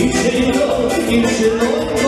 İçeri yok, içeri yok.